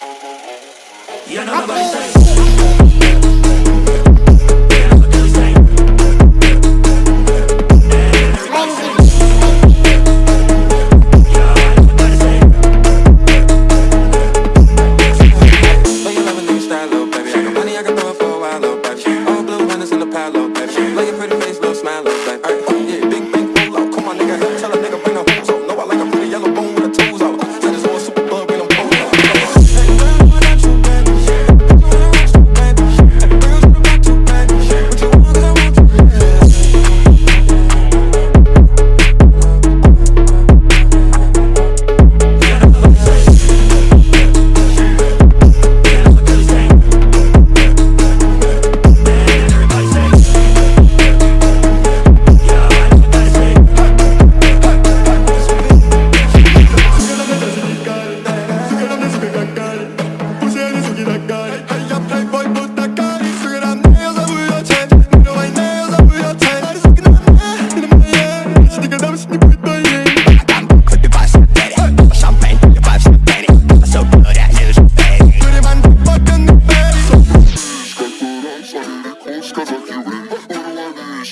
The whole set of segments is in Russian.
You know nobody's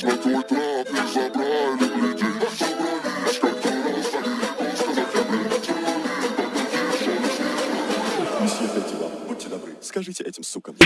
на твой трап будьте добры, скажите этим сукам.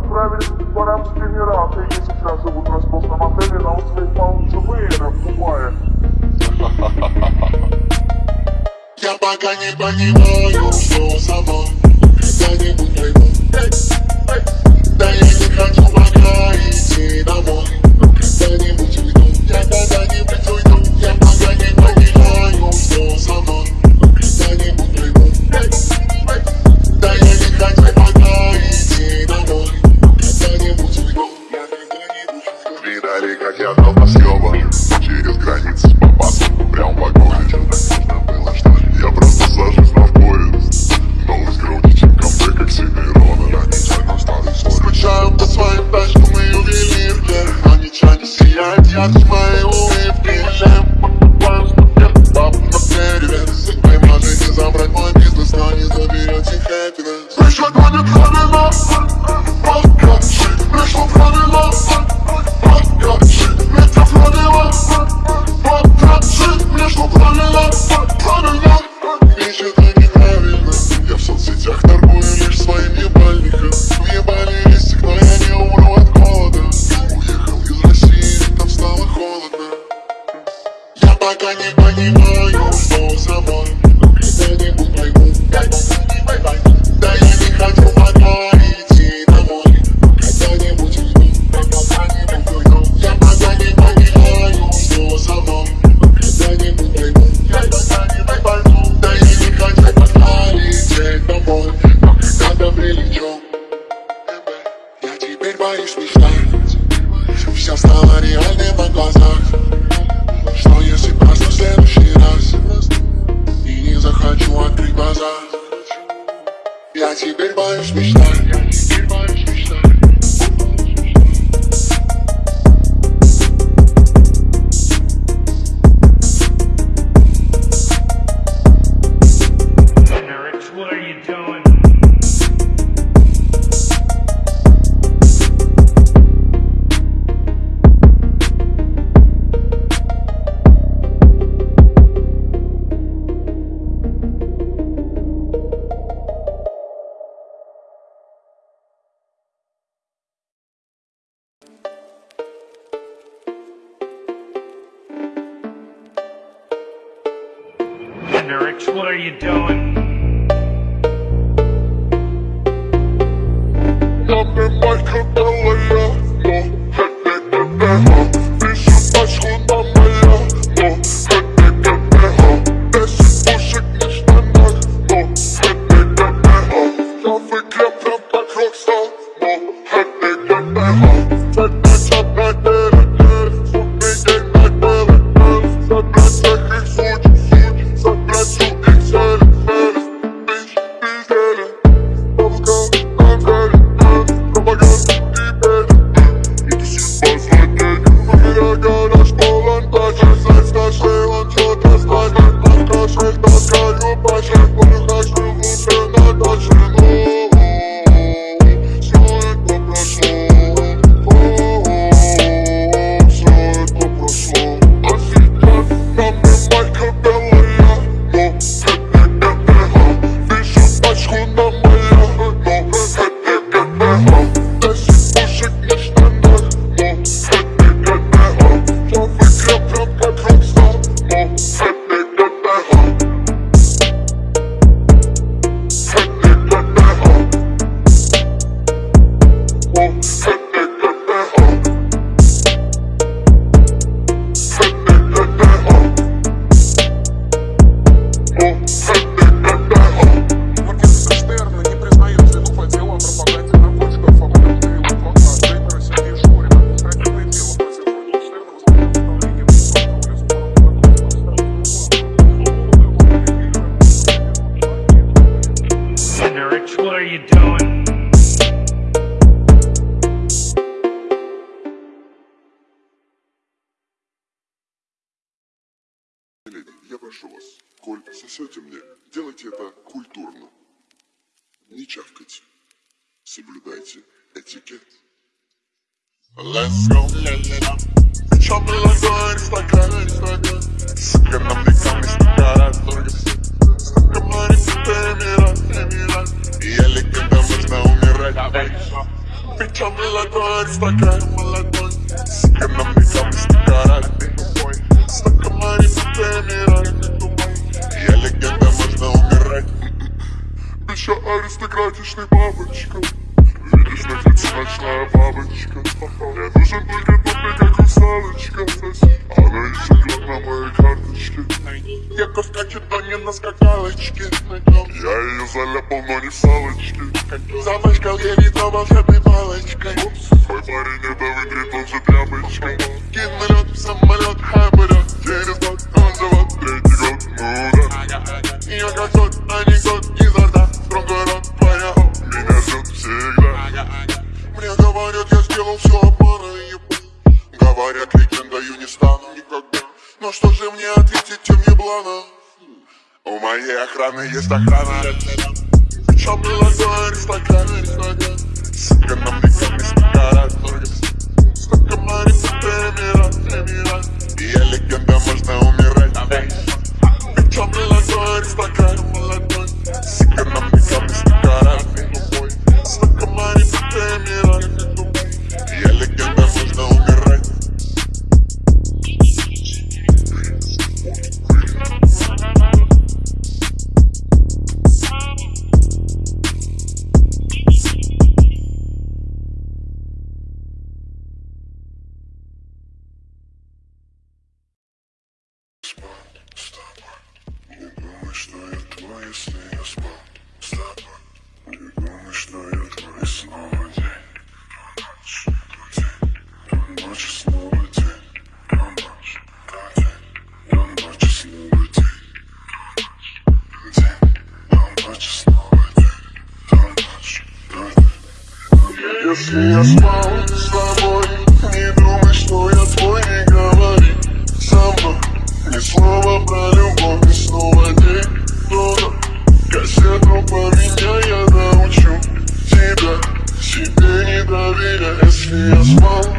отправились в Арабские Эмираты и сейчас живут в роскошном отеле на острове Палм-Джубейра в Дубае. Я пока не понимаю, что за мной не буду пойму. Да я не хочу пока идти домой, когда-нибудь уйду, я. Я пока не понимаю, что за мной не буду пойму. Да я не хочу like это выкрикнул же тряпочку Кинулет, самолет, хайберет Через год он живет, третий год, ну да Я как тот анекдот изо рта Строго рот, твоя меня ждет всегда Мне говорят, я сделал все обмана и Говорят, легендою не стану никогда Но что же мне ответить, тем не блана? У моей охраны есть охрана Причем молодой аристократ С сыгранным лицом из карат Перебирать, перебирать И я легенда, можно умирать Bitch, I'm Если я спал с тобой Не думай, что я твой, не говори Со мной ни слова про любовь И снова день дома Кассету поменяй, я научу Тебя. Себе не доверяй Если я спал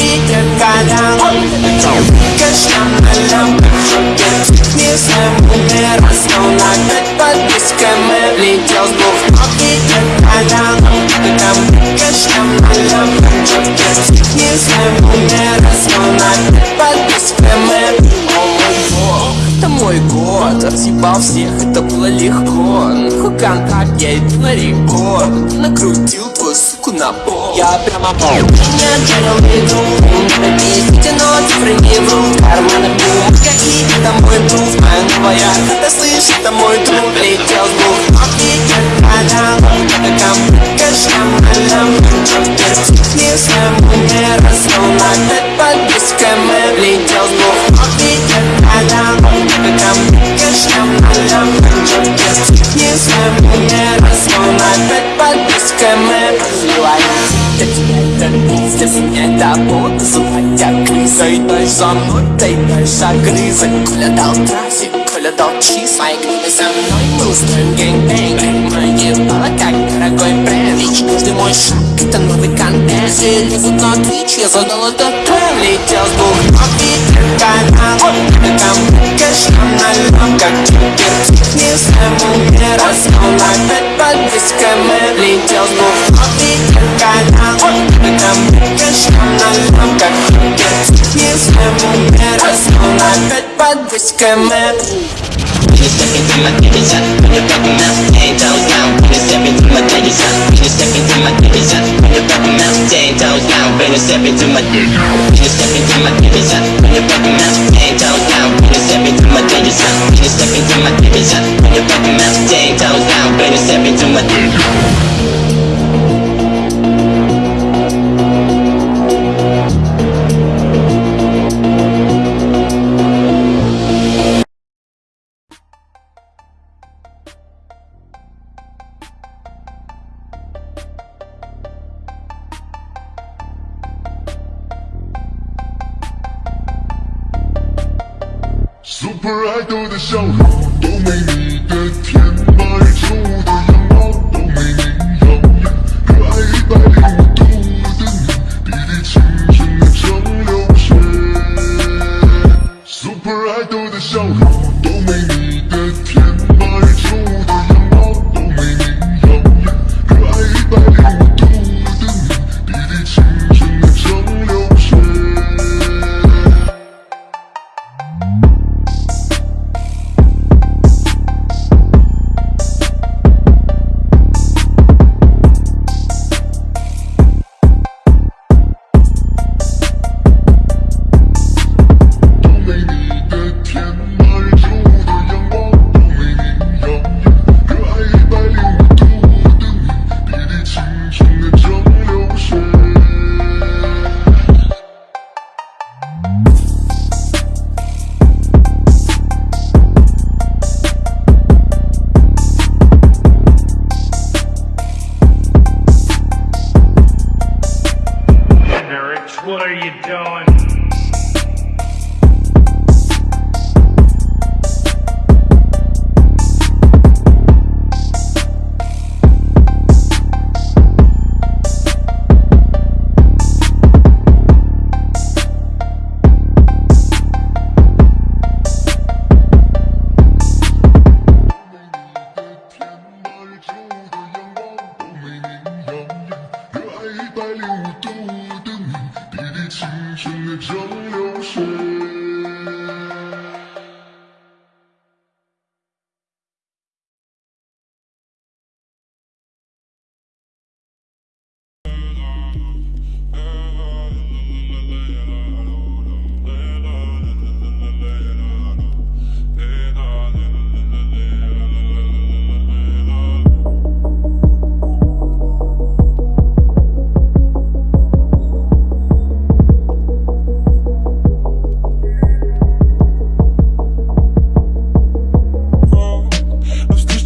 и колян Конечно, налям, не своему миру Снова опять под дисками Летел с двух кофе и колян конечно, налям, не своему миру Снова опять под дисками это мой год Разъебал всех, это было легко. Нахуй контракт, я иду на рекорд. Накрутил суку на пол. Я прямо пол. Меня делал игру Напишите, но цифры не врут Карманы бумага и это мой друг? Моя новая хата, слышь, это мой друг Летел с двух офигеть, канал Это комплект, шамалам Не своему не разнул Опять под дисками Летел с двух офигеть, канал не своему не разнул Опять под это это устроим гэнг-бэнг Мои ебало как дорогой бренд Ведь каждый мой шаг это новый контент Все лезут на Twitch, я задал этот тренд Летел с двух ног и канал Там кэш на налом, как кипер Не своему не разнул Опять под дисками Летел с двух ног и канал Там кэш на налом, как кипер Не своему не разнул Опять под дисками When you step into my digits, when you're fucking mouth, ten toes down. When you step into my digits, when you step into my digits, when you're fucking mouth, ten toes down. When you step into my digits, when you step into my digits, when you're fucking mouth, ten toes down. When you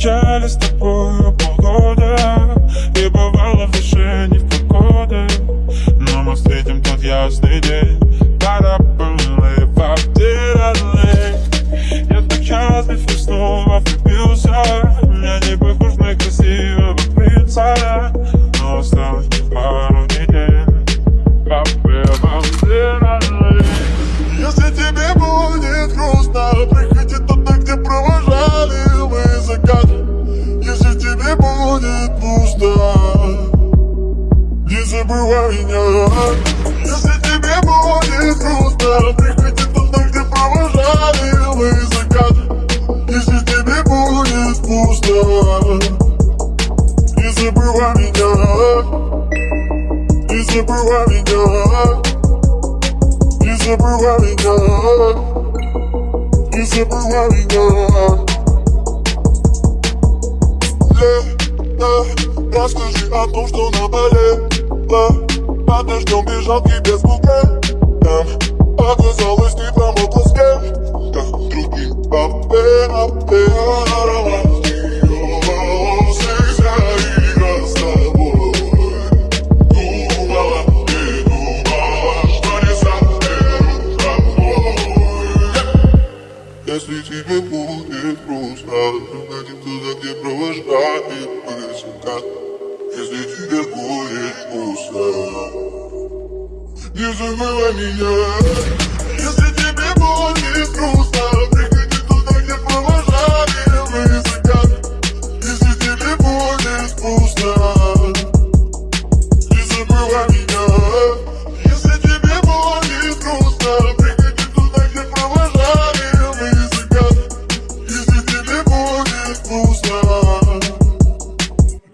Мы встречались с тобой полгода. И бывало в душе не в погоды Но мы встретим тот ясный день. Я так счастлив и снова влюбился. Я не похож на красивого in your heart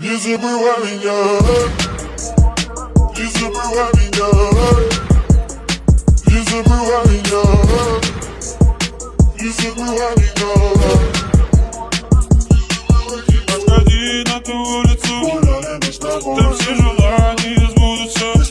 Не забывай меня. Не забывай меня. Не забывай меня. Не забывай меня. Отходи на ту улицу. Там все желания сбудутся.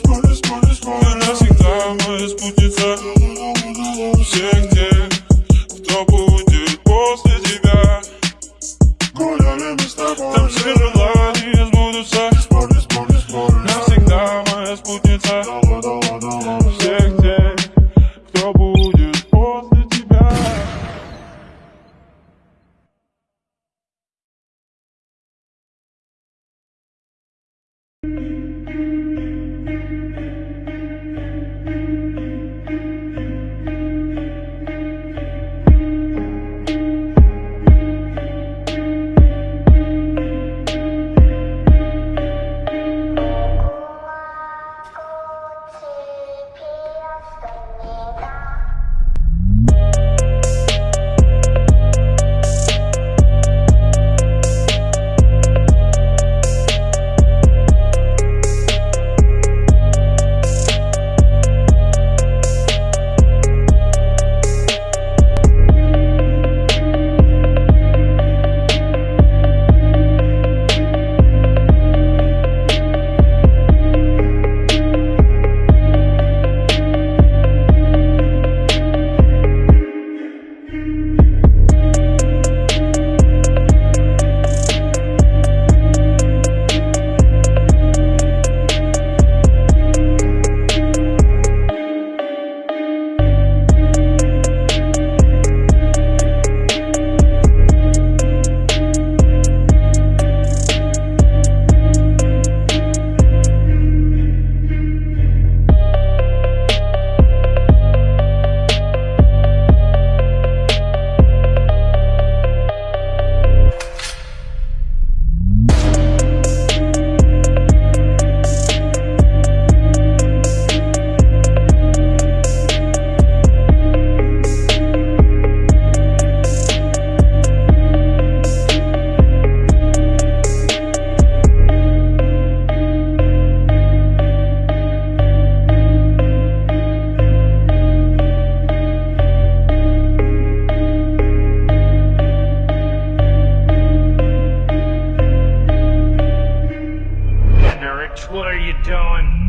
What are you doing?